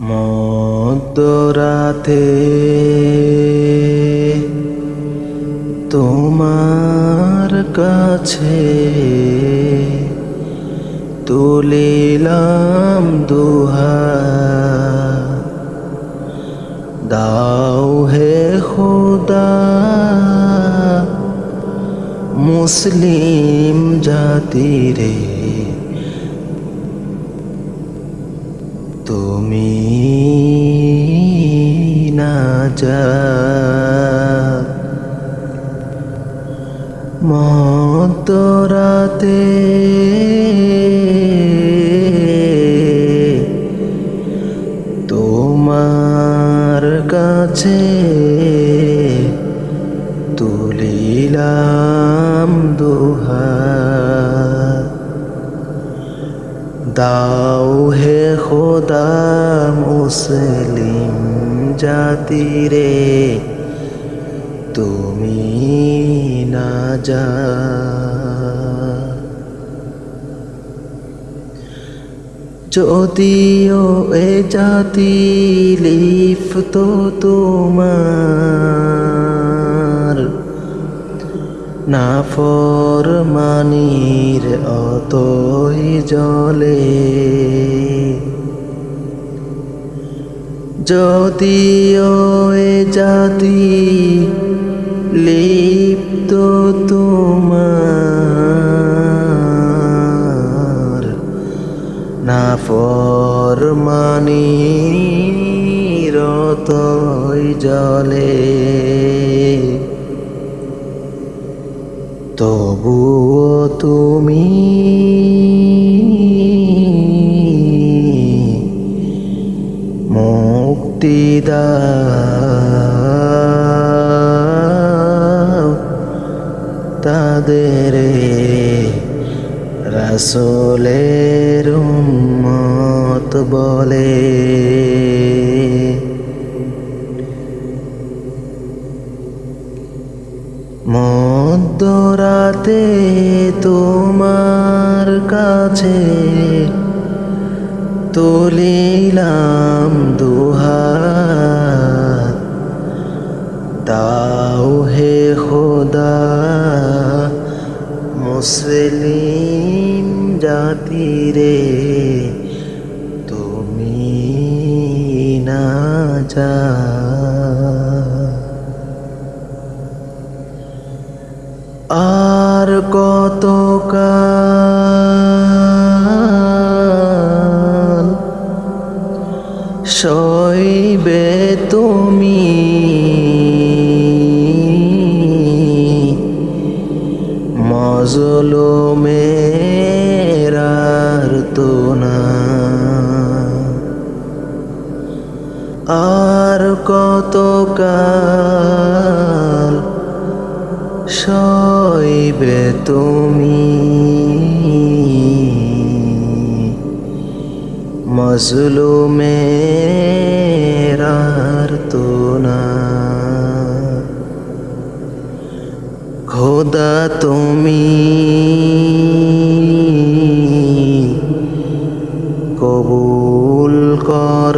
মধ্যরাতে তোমার কাছে তুলিলাম দুহা। দাও হে খুদা মুসলিম জাতিরে। তুমি যা মতরাতে তোমার কাছে তুলিলাম দুহাত দাও হে খোদা মুসলিম। জাতিরে, তুমি না যা। যদিও এ জাতি লিফ তো তোমার না ফর মানির অতই জলে। যদিও এ জাতি লিপ্ত তোমার না ফর মানির অতই জলে। তবুও তুমি তাদের রাসলের উম্মত বলে। মধ্যরাতে তোমার কাছে তুলিলাম দুহাত। দাও হে খোদা। মুসলিম জাতিরে তুমি না যা আর কত সইবে মজলুমেরার তো না। আর কত কাল সইবে তুমি? মজলুমেরার তো না। খোদা তুমি কবুল কর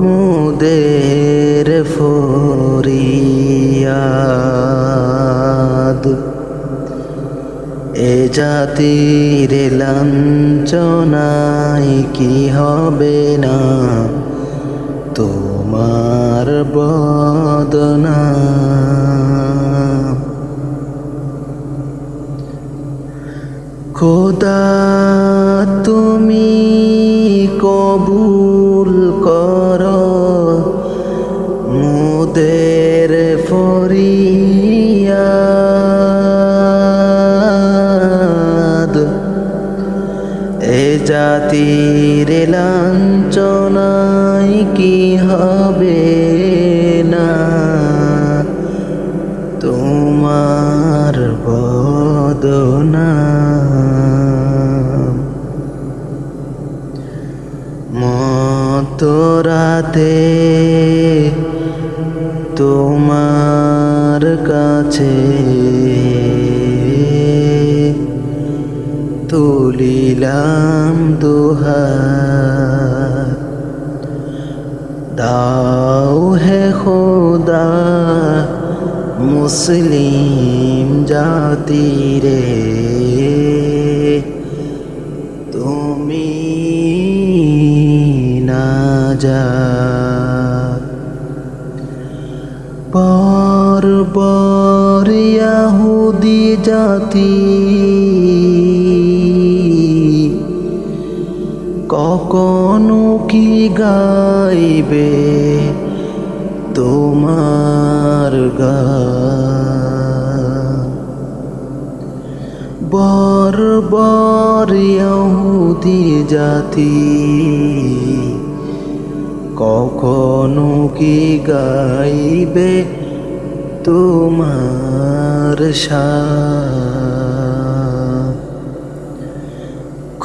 মুদের ফরিয়াদ। এ জাতির লাঞ্ছনায় কি হবে না? তোমার বদনা। খোদা তুমি কবুল কর। মুদের ফরিয়াদ। এ জাতির লাঞ্ছনায় কি হবে না? তোমার বদনা। মতরাতে তোমার কাছে তুলিলাম দুহার দাও হে খোদা মুসলিম জাতিরে তুমি না যা পর পর ইয়াহুদি জাতি কখনো কি গাইবে তোমার গা বর বর ইহুদি জাতি কখনো কি গাইবে তোমার শান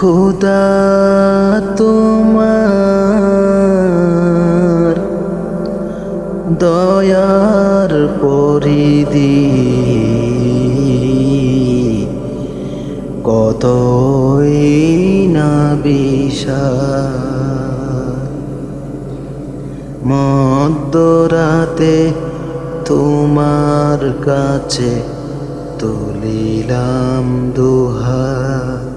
খুদা তোমার দয়ার পরিধি। কতই না বিশাল। মধ্যরাতে তোমার কাছে তুলিলাম দুহা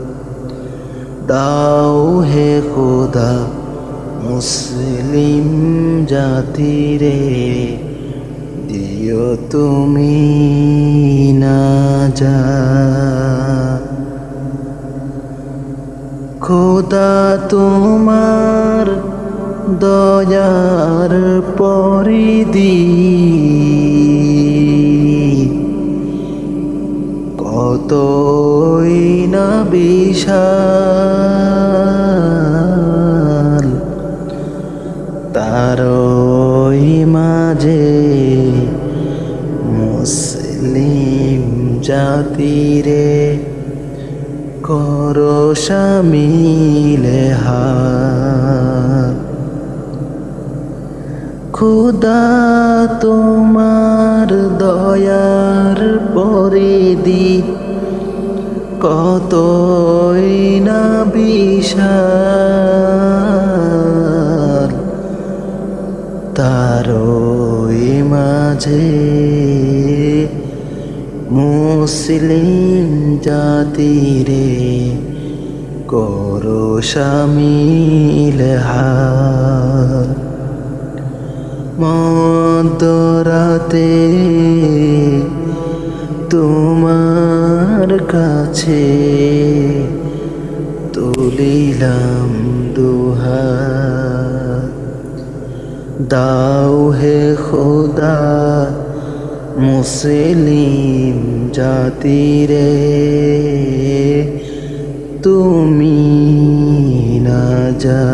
দাও হে খোদা, মুসলিম জাতিরে দিও তুমি না যা। খোদা তোমার দয়ার পরিধি, কতই না বিশাল তারই মাঝে মুসলিম জাতিরে করো শামিলে খুদা তোমার দয়ার পরিধি কতই না বিশাল। তারই মাঝে মুসলিম জাতিরে করো শামিল মধ্যরাতে তোমার কাছে তুলিলাম দুহা দাও হে খোদা মুসলিম জাতিরে তুমি না যা